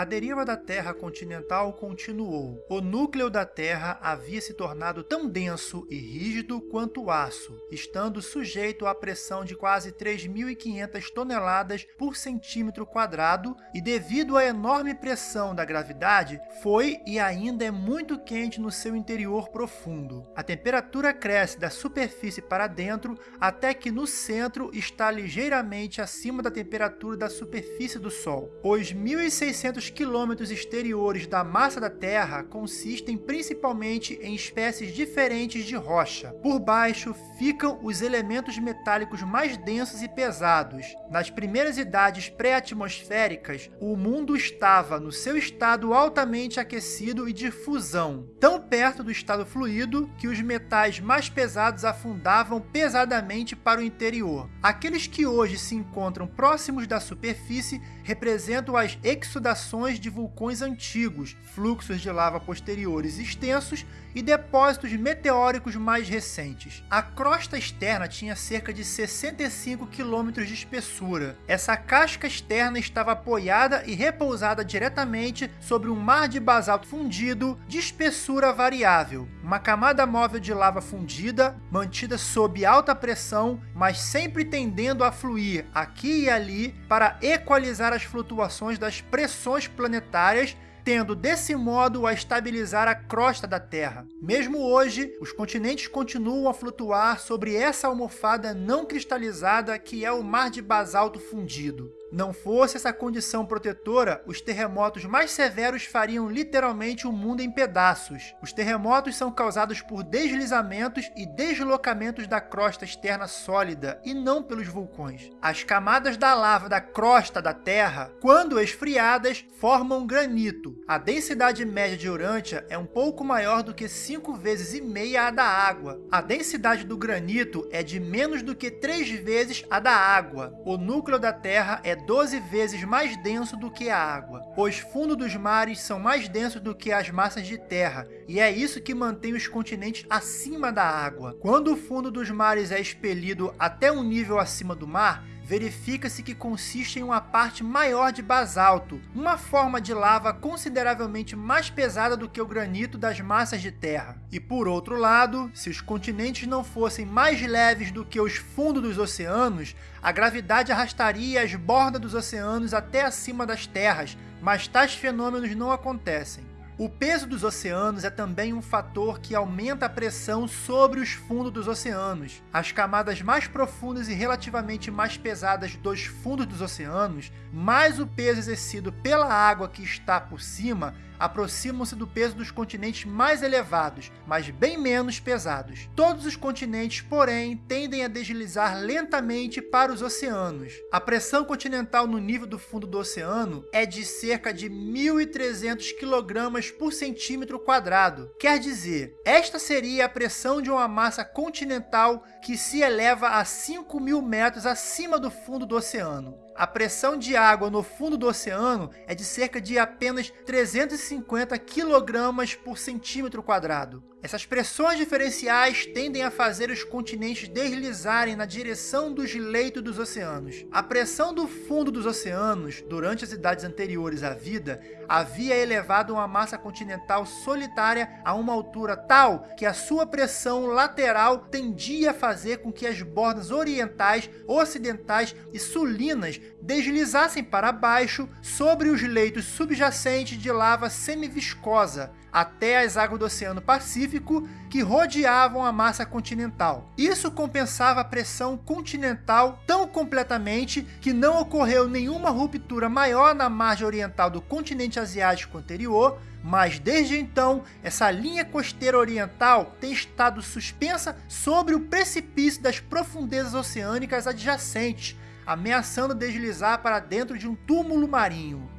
A deriva da Terra continental continuou. O núcleo da Terra havia se tornado tão denso e rígido quanto o aço, estando sujeito à pressão de quase 3.500 toneladas por centímetro quadrado, e devido à enorme pressão da gravidade, foi e ainda é muito quente no seu interior profundo. A temperatura cresce da superfície para dentro até que no centro está ligeiramente acima da temperatura da superfície do Sol. Os 1.600 quilômetros exteriores da massa da Terra consistem principalmente em espécies diferentes de rocha. Por baixo ficam os elementos metálicos mais densos e pesados. Nas primeiras idades pré-atmosféricas, o mundo estava no seu estado altamente aquecido e de fusão, tão perto do estado fluido que os metais mais pesados afundavam pesadamente para o interior. Aqueles que hoje se encontram próximos da superfície representam as exudações de vulcões antigos, fluxos de lava posteriores extensos e depósitos meteóricos mais recentes. A crosta externa tinha cerca de 65 km de espessura. Essa casca externa estava apoiada e repousada diretamente sobre um mar de basalto fundido de espessura variável. Uma camada móvel de lava fundida, mantida sob alta pressão, mas sempre tendendo a fluir aqui e ali para equalizar as flutuações das pressões planetárias tendo desse modo a estabilizar a crosta da Terra. Mesmo hoje, os continentes continuam a flutuar sobre essa almofada não cristalizada que é o mar de basalto fundido. Não fosse essa condição protetora, os terremotos mais severos fariam literalmente o mundo em pedaços. Os terremotos são causados por deslizamentos e deslocamentos da crosta externa sólida, e não pelos vulcões. As camadas da lava da crosta da Terra, quando esfriadas, formam granito. A densidade média de Urântia é um pouco maior do que 5 vezes e meia a da água. A densidade do granito é de menos do que 3 vezes a da água. O núcleo da Terra é 12 vezes mais denso do que a água. Os fundos dos mares são mais densos do que as massas de terra, e é isso que mantém os continentes acima da água. Quando o fundo dos mares é expelido até um nível acima do mar, verifica-se que consiste em uma parte maior de basalto, uma forma de lava consideravelmente mais pesada do que o granito das massas de terra. E por outro lado, se os continentes não fossem mais leves do que os fundos dos oceanos, a gravidade arrastaria as bordas dos oceanos até acima das terras, mas tais fenômenos não acontecem. O peso dos oceanos é também um fator que aumenta a pressão sobre os fundos dos oceanos. As camadas mais profundas e relativamente mais pesadas dos fundos dos oceanos, mais o peso exercido pela água que está por cima, aproximam-se do peso dos continentes mais elevados, mas bem menos pesados. Todos os continentes, porém, tendem a deslizar lentamente para os oceanos. A pressão continental no nível do fundo do oceano é de cerca de 1.300 kg por centímetro quadrado. Quer dizer, esta seria a pressão de uma massa continental que se eleva a 5 mil metros acima do fundo do oceano a pressão de água no fundo do oceano é de cerca de apenas 350 kg por centímetro quadrado. Essas pressões diferenciais tendem a fazer os continentes deslizarem na direção dos leitos dos oceanos. A pressão do fundo dos oceanos, durante as idades anteriores à vida, havia elevado uma massa continental solitária a uma altura tal que a sua pressão lateral tendia a fazer com que as bordas orientais, ocidentais e sulinas deslizassem para baixo sobre os leitos subjacentes de lava semiviscosa, até as águas do Oceano Pacífico que rodeavam a massa continental. Isso compensava a pressão continental tão completamente que não ocorreu nenhuma ruptura maior na margem oriental do continente asiático anterior, mas desde então, essa linha costeira oriental tem estado suspensa sobre o precipício das profundezas oceânicas adjacentes, ameaçando deslizar para dentro de um túmulo marinho.